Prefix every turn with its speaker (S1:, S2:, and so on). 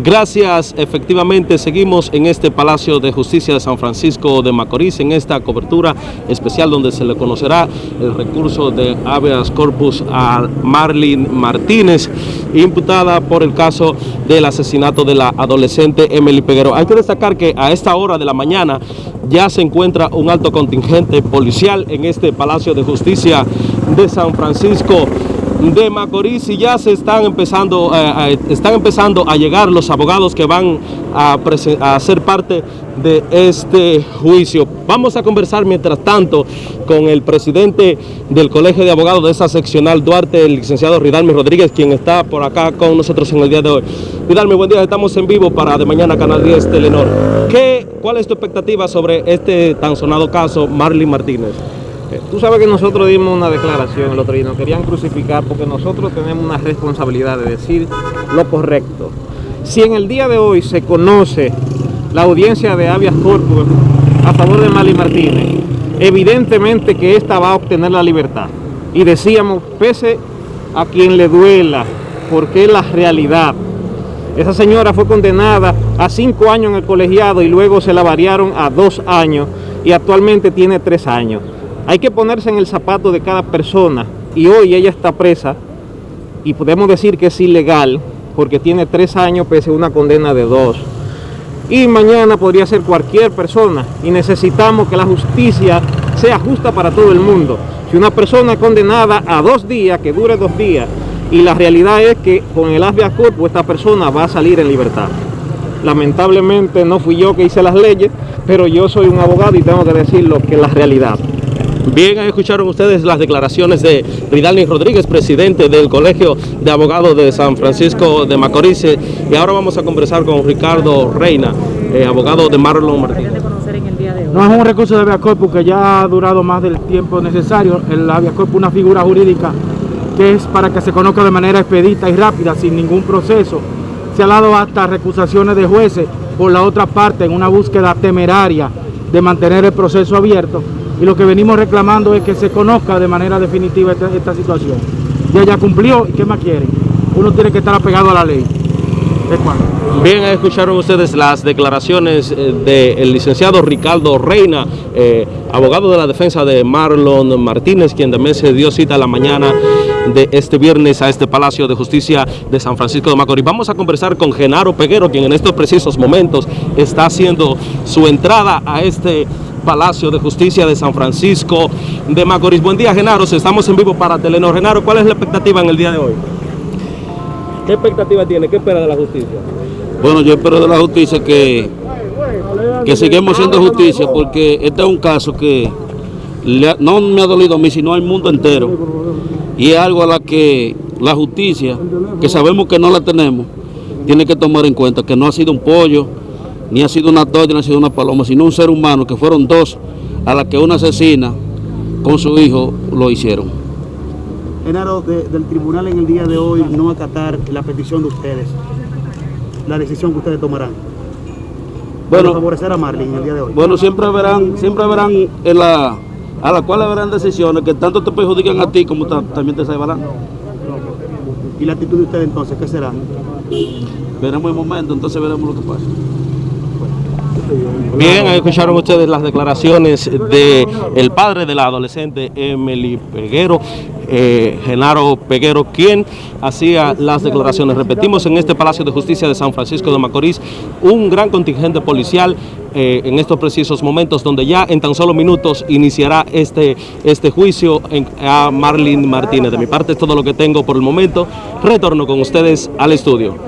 S1: Gracias, efectivamente seguimos en este Palacio de Justicia de San Francisco de Macorís en esta cobertura especial donde se le conocerá el recurso de habeas corpus a Marlene Martínez, imputada por el caso del asesinato de la adolescente Emily Peguero. Hay que destacar que a esta hora de la mañana ya se encuentra un alto contingente policial en este Palacio de Justicia de San Francisco de Macorís y ya se están empezando, eh, están empezando a llegar los abogados que van a, a, ser parte de este juicio. Vamos a conversar mientras tanto con el presidente del Colegio de Abogados de esa seccional Duarte, el licenciado Ridalme Rodríguez, quien está por acá con nosotros en el día de hoy. Ridalme, buen día, estamos en vivo para de mañana Canal 10 Telenor. ¿Qué, ¿Cuál es tu expectativa sobre este tan sonado caso Marlene Martínez?
S2: Tú sabes que nosotros dimos una declaración el otro día, nos querían crucificar porque nosotros tenemos una responsabilidad de decir lo correcto. Si en el día de hoy se conoce la audiencia de habeas corpus a favor de Mali Martínez, evidentemente que esta va a obtener la libertad. Y decíamos, pese a quien le duela, porque es la realidad. Esa señora fue condenada a cinco años en el colegiado y luego se la variaron a dos años y actualmente tiene tres años. Hay que ponerse en el zapato de cada persona y hoy ella está presa y podemos decir que es ilegal porque tiene tres años pese a una condena de dos. Y mañana podría ser cualquier persona y necesitamos que la justicia sea justa para todo el mundo. Si una persona es condenada a dos días, que dure dos días, y la realidad es que con el habeas corpus esta persona va a salir en libertad. Lamentablemente no fui yo que hice las leyes, pero yo soy un abogado y tengo que decir lo que es la realidad.
S1: Bien, escucharon ustedes las declaraciones de Ridalni Rodríguez, presidente del Colegio de Abogados de San Francisco de Macorís. Y ahora vamos a conversar con Ricardo Reina, eh, abogado de Marlon Martínez.
S3: No es un recurso de habeas corpus que ya ha durado más del tiempo necesario. El habeas corpus es una figura jurídica que es para que se conozca de manera expedita y rápida, sin ningún proceso. Se ha dado hasta recusaciones de jueces por la otra parte en una búsqueda temeraria de mantener el proceso abierto y lo que venimos reclamando es que se conozca de manera definitiva esta, situación. Ya ya cumplió, ¿y qué más quieren? Uno tiene que estar apegado a la ley.
S1: Bien, escucharon ustedes las declaraciones eh, del licenciado Ricardo Reina, eh, abogado de la defensa de Marlon Martínez, quien también se dio cita la mañana de este viernes a este Palacio de Justicia de San Francisco de Macorís. Vamos a conversar con Genaro Peguero, quien en estos precisos momentos está haciendo su entrada a este Palacio de Justicia de San Francisco de Macorís. Buen día, Genaro. Estamos en vivo para Telenor. Genaro, ¿cuál es la expectativa en el día de hoy? ¿Qué expectativa tiene? ¿Qué espera de la justicia?
S4: Bueno, yo espero de la justicia que, que sigamos haciendo justicia porque este es un caso que no me ha dolido a mí, sino al mundo entero. Y es algo a la que la justicia, que sabemos que no la tenemos, tiene que tomar en cuenta que no ha sido un pollo, ni ha sido una torta, ni ha sido una paloma, sino un ser humano, que fueron dos a la que una asesina con su hijo lo hicieron.
S5: Genaro, de, del tribunal en el día de hoy no acatar la petición de ustedes, la decisión que ustedes tomarán.
S4: Bueno,
S5: favorecer a Marlene el día de hoy.
S4: Bueno, siempre verán, siempre verán en la, a la cual verán decisiones que tanto te perjudican a ti como también te salvarán.
S5: ¿Y la actitud de ustedes entonces qué será?
S4: Veremos el momento, entonces veremos lo que pasa.
S1: Bien, escucharon ustedes las declaraciones de el padre de la adolescente Emily Peguero, eh, Genaro Peguero, quien hacía las declaraciones. Repetimos, en este Palacio de Justicia de San Francisco de Macorís, un gran contingente policial eh, en estos precisos momentos, donde ya en tan solo minutos iniciará este, este juicio a Marlene Martínez. De mi parte es todo lo que tengo por el momento. Retorno con ustedes al estudio.